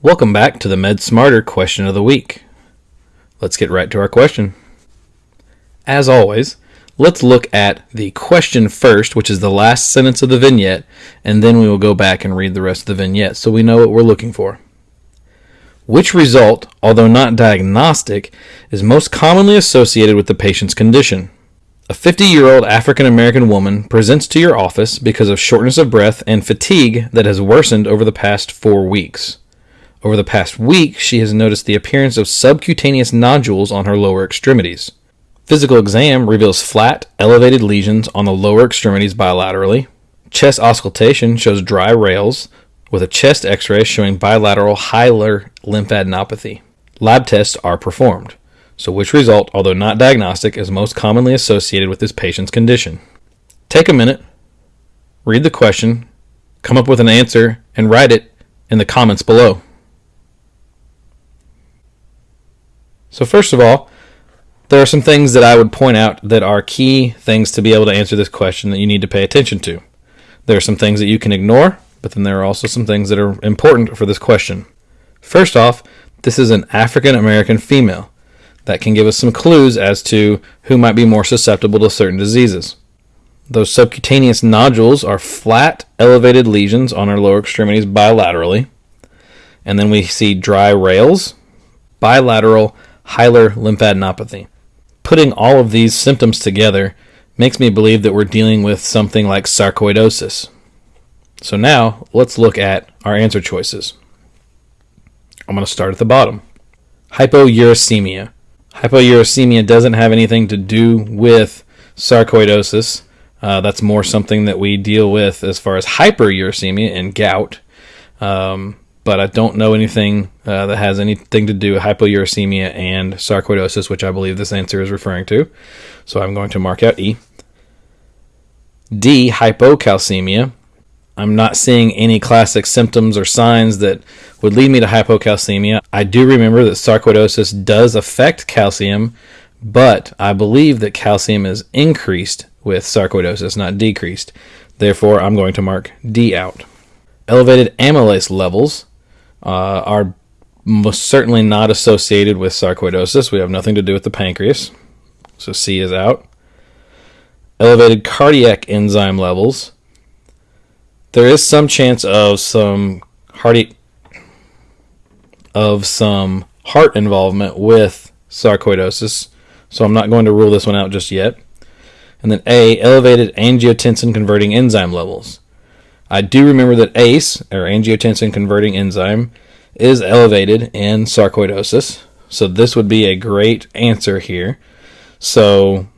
Welcome back to the Med Smarter question of the week. Let's get right to our question. As always, let's look at the question first, which is the last sentence of the vignette, and then we will go back and read the rest of the vignette so we know what we're looking for. Which result, although not diagnostic, is most commonly associated with the patient's condition? A 50 year old African American woman presents to your office because of shortness of breath and fatigue that has worsened over the past four weeks. Over the past week, she has noticed the appearance of subcutaneous nodules on her lower extremities. Physical exam reveals flat, elevated lesions on the lower extremities bilaterally. Chest auscultation shows dry rales, with a chest x ray showing bilateral hilar lymphadenopathy. Lab tests are performed. So, which result, although not diagnostic, is most commonly associated with this patient's condition? Take a minute, read the question, come up with an answer, and write it in the comments below. So, first of all, there are some things that I would point out that are key things to be able to answer this question that you need to pay attention to. There are some things that you can ignore, but then there are also some things that are important for this question. First off, this is an African American female. That can give us some clues as to who might be more susceptible to certain diseases. Those subcutaneous nodules are flat, elevated lesions on our lower extremities bilaterally. And then we see dry rales, bilateral hilar lymphadenopathy. Putting all of these symptoms together makes me believe that we're dealing with something like sarcoidosis. So now let's look at our answer choices. I'm going to start at the bottom. Hypouricemia. Hypouricemia doesn't have anything to do with sarcoidosis. Uh, that's more something that we deal with as far as hyperuricemia and gout. Um, but I don't know anything uh, that has anything to do with hypouricemia and sarcoidosis, which I believe this answer is referring to. So I'm going to mark out E. D, hypocalcemia. I'm not seeing any classic symptoms or signs that would lead me to hypocalcemia. I do remember that sarcoidosis does affect calcium, but I believe that calcium is increased with sarcoidosis, not decreased. Therefore, I'm going to mark D out. Elevated amylase levels uh, are most certainly not associated with sarcoidosis. We have nothing to do with the pancreas. So C is out. Elevated cardiac enzyme levels. There is some chance of some hearty of some heart involvement with sarcoidosis, so I'm not going to rule this one out just yet. And then A, elevated angiotensin converting enzyme levels. I do remember that ACE, or angiotensin converting enzyme, is elevated in sarcoidosis. So this would be a great answer here. So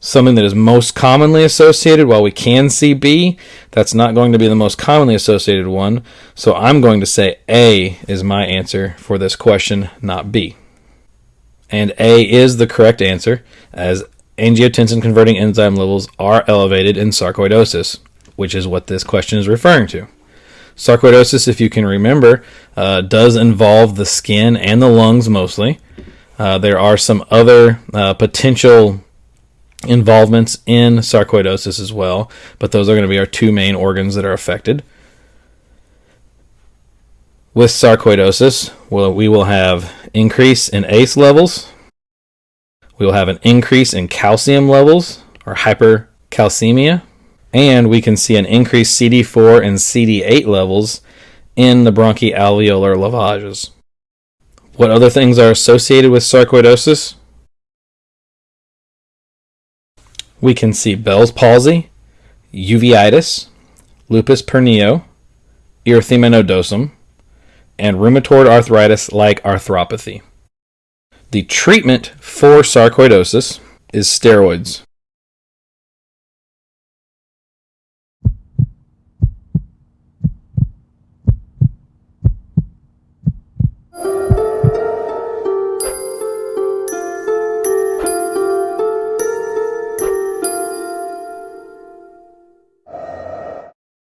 something that is most commonly associated, while we can see B, that's not going to be the most commonly associated one. So I'm going to say A is my answer for this question, not B. And A is the correct answer, as angiotensin converting enzyme levels are elevated in sarcoidosis which is what this question is referring to. Sarcoidosis, if you can remember, uh, does involve the skin and the lungs mostly. Uh, there are some other uh, potential involvements in sarcoidosis as well, but those are going to be our two main organs that are affected. With sarcoidosis, well, we will have increase in ACE levels. We will have an increase in calcium levels or hypercalcemia and we can see an increased CD4 and CD8 levels in the bronchoalveolar lavages. What other things are associated with sarcoidosis? We can see Bell's palsy, uveitis, lupus pernio, erythema nodosum, and rheumatoid arthritis like arthropathy. The treatment for sarcoidosis is steroids.